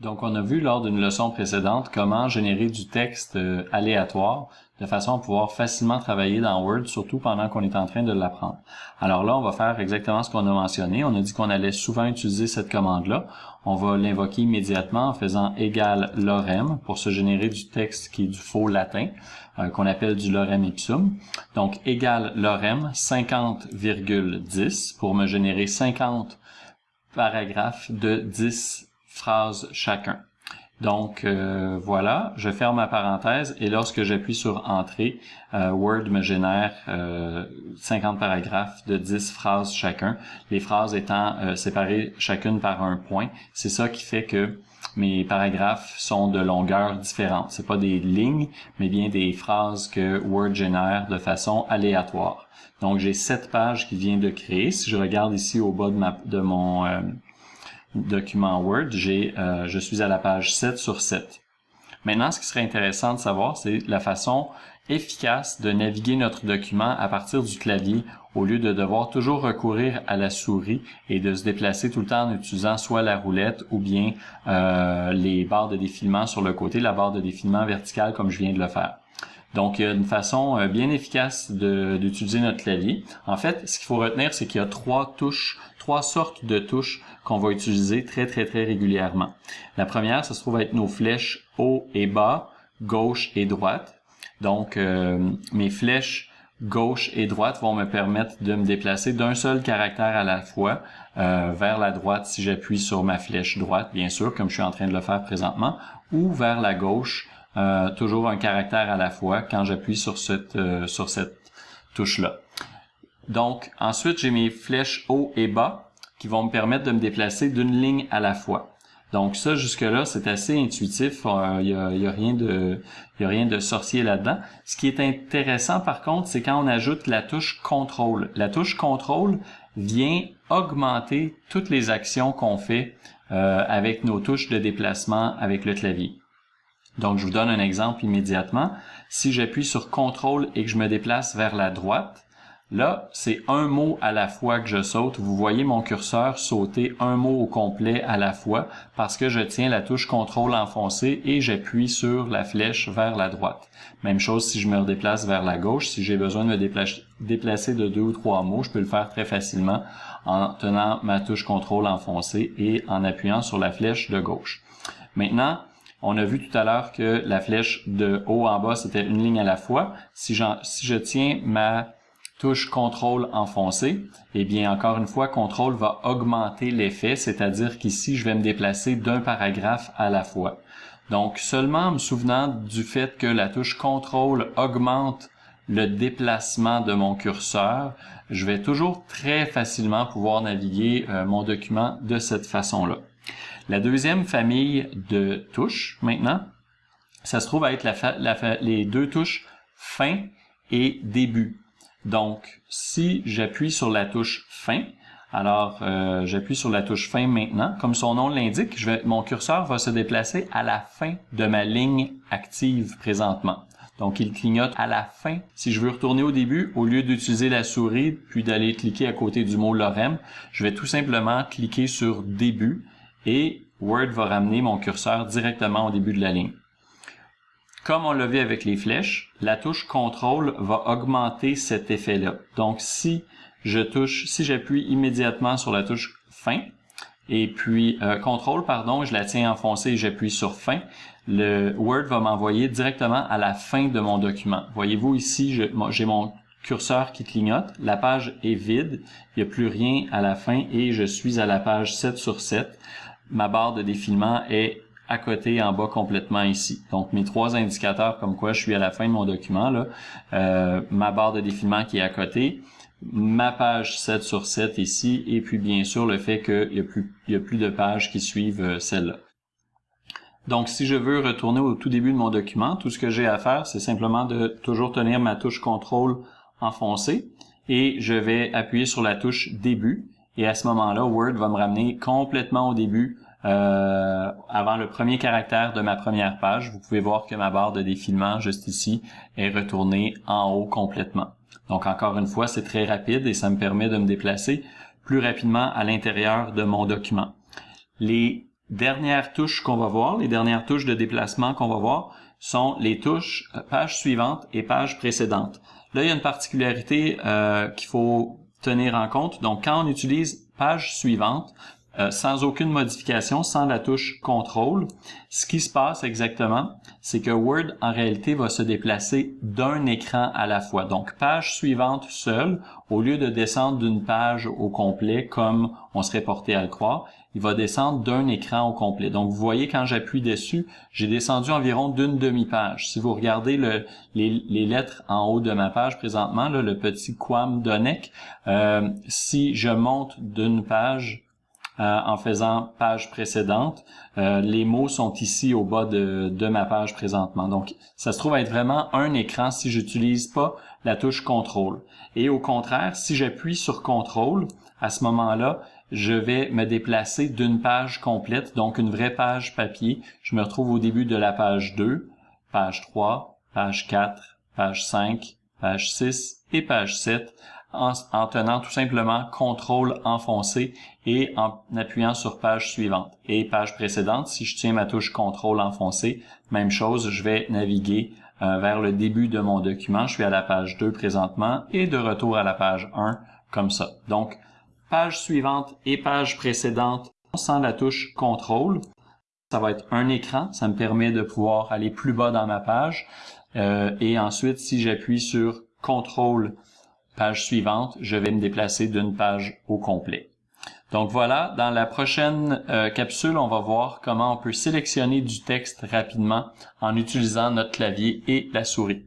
Donc, on a vu lors d'une leçon précédente comment générer du texte euh, aléatoire de façon à pouvoir facilement travailler dans Word, surtout pendant qu'on est en train de l'apprendre. Alors là, on va faire exactement ce qu'on a mentionné. On a dit qu'on allait souvent utiliser cette commande-là. On va l'invoquer immédiatement en faisant égal lorem pour se générer du texte qui est du faux latin, euh, qu'on appelle du lorem ipsum. Donc, égal lorem 50,10 pour me générer 50 paragraphes de 10 phrases chacun. Donc euh, voilà, je ferme ma parenthèse et lorsque j'appuie sur Entrée, euh, Word me génère 50 euh, paragraphes de 10 phrases chacun, les phrases étant séparées chacune par un point. C'est ça qui fait que mes paragraphes sont de longueur différente. C'est pas des lignes, mais bien des phrases que Word génère de façon aléatoire. Donc j'ai sept pages qui vient de créer. Si je regarde ici au bas de, ma, de mon document Word, euh, je suis à la page 7 sur 7. Maintenant, ce qui serait intéressant de savoir, c'est la façon efficace de naviguer notre document à partir du clavier au lieu de devoir toujours recourir à la souris et de se déplacer tout le temps en utilisant soit la roulette ou bien euh, les barres de défilement sur le côté, la barre de défilement verticale comme je viens de le faire. Donc, il y a une façon euh, bien efficace d'utiliser notre clavier. En fait, ce qu'il faut retenir, c'est qu'il y a trois touches, trois sortes de touches qu'on va utiliser très, très, très régulièrement. La première, ça se trouve être nos flèches haut et bas, gauche et droite. Donc, euh, mes flèches gauche et droite vont me permettre de me déplacer d'un seul caractère à la fois euh, vers la droite si j'appuie sur ma flèche droite, bien sûr, comme je suis en train de le faire présentement, ou vers la gauche euh, toujours un caractère à la fois quand j'appuie sur cette, euh, sur cette touche-là. Donc, ensuite, j'ai mes flèches haut et bas qui vont me permettre de me déplacer d'une ligne à la fois. Donc ça, jusque-là, c'est assez intuitif. Il euh, n'y a, y a, rien de, y a rien de sorcier là-dedans. Ce qui est intéressant, par contre, c'est quand on ajoute la touche contrôle. La touche contrôle vient augmenter toutes les actions qu'on fait avec nos touches de déplacement avec le clavier. Donc, je vous donne un exemple immédiatement. Si j'appuie sur CTRL et que je me déplace vers la droite, là, c'est un mot à la fois que je saute. Vous voyez mon curseur sauter un mot au complet à la fois parce que je tiens la touche CTRL enfoncée et j'appuie sur la flèche vers la droite. Même chose si je me redéplace vers la gauche. Si j'ai besoin de me déplacer de deux ou trois mots, je peux le faire très facilement en tenant ma touche CTRL enfoncée et en appuyant sur la flèche de gauche. Maintenant, on a vu tout à l'heure que la flèche de haut en bas, c'était une ligne à la fois. Si, si je tiens ma touche contrôle enfoncée, eh bien, encore une fois, contrôle va augmenter l'effet, c'est-à-dire qu'ici, je vais me déplacer d'un paragraphe à la fois. Donc, seulement en me souvenant du fait que la touche contrôle augmente le déplacement de mon curseur, je vais toujours très facilement pouvoir naviguer euh, mon document de cette façon-là. La deuxième famille de touches, maintenant, ça se trouve à être les deux touches fin et début. Donc, si j'appuie sur la touche fin, alors euh, j'appuie sur la touche fin maintenant. Comme son nom l'indique, mon curseur va se déplacer à la fin de ma ligne active présentement. Donc, il clignote à la fin. Si je veux retourner au début, au lieu d'utiliser la souris puis d'aller cliquer à côté du mot lorem, je vais tout simplement cliquer sur début et Word va ramener mon curseur directement au début de la ligne. Comme on l'a vu avec les flèches, la touche CTRL va augmenter cet effet-là. Donc, si je touche, si j'appuie immédiatement sur la touche fin, et puis euh, CTRL, pardon, je la tiens enfoncée et j'appuie sur fin, le Word va m'envoyer directement à la fin de mon document. Voyez-vous ici, j'ai mon curseur qui clignote, la page est vide, il n'y a plus rien à la fin et je suis à la page 7 sur 7 ma barre de défilement est à côté en bas complètement ici. Donc mes trois indicateurs comme quoi je suis à la fin de mon document, là, euh, ma barre de défilement qui est à côté, ma page 7 sur 7 ici, et puis bien sûr le fait qu'il n'y a, plus, a plus de pages qui suivent euh, celle-là. Donc si je veux retourner au tout début de mon document, tout ce que j'ai à faire, c'est simplement de toujours tenir ma touche contrôle enfoncée et je vais appuyer sur la touche début et à ce moment-là, Word va me ramener complètement au début, euh, avant le premier caractère de ma première page. Vous pouvez voir que ma barre de défilement, juste ici, est retournée en haut complètement. Donc encore une fois, c'est très rapide et ça me permet de me déplacer plus rapidement à l'intérieur de mon document. Les dernières touches qu'on va voir, les dernières touches de déplacement qu'on va voir, sont les touches euh, page suivante et page précédente. Là, il y a une particularité euh, qu'il faut tenir en compte. Donc, quand on utilise page suivante, euh, sans aucune modification, sans la touche contrôle, ce qui se passe exactement, c'est que Word, en réalité, va se déplacer d'un écran à la fois. Donc, page suivante seule, au lieu de descendre d'une page au complet, comme on serait porté à le croire, il va descendre d'un écran au complet. Donc, vous voyez, quand j'appuie dessus, j'ai descendu environ d'une demi-page. Si vous regardez le, les, lettres en haut de ma page présentement, le petit Quam Donec, euh, si je monte d'une page euh, en faisant page précédente. Euh, les mots sont ici au bas de, de ma page présentement. Donc, ça se trouve être vraiment un écran si j'utilise pas la touche contrôle. Et au contraire, si j'appuie sur contrôle, à ce moment-là, je vais me déplacer d'une page complète, donc une vraie page papier. Je me retrouve au début de la page 2, page 3, page 4, page 5, page 6 et page 7 en, tenant tout simplement contrôle enfoncé et en appuyant sur page suivante. Et page précédente, si je tiens ma touche contrôle enfoncé, même chose, je vais naviguer euh, vers le début de mon document. Je suis à la page 2 présentement et de retour à la page 1 comme ça. Donc, page suivante et page précédente sans la touche contrôle. Ça va être un écran, ça me permet de pouvoir aller plus bas dans ma page. Euh, et ensuite, si j'appuie sur contrôle page suivante, je vais me déplacer d'une page au complet. Donc voilà, dans la prochaine euh, capsule, on va voir comment on peut sélectionner du texte rapidement en utilisant notre clavier et la souris.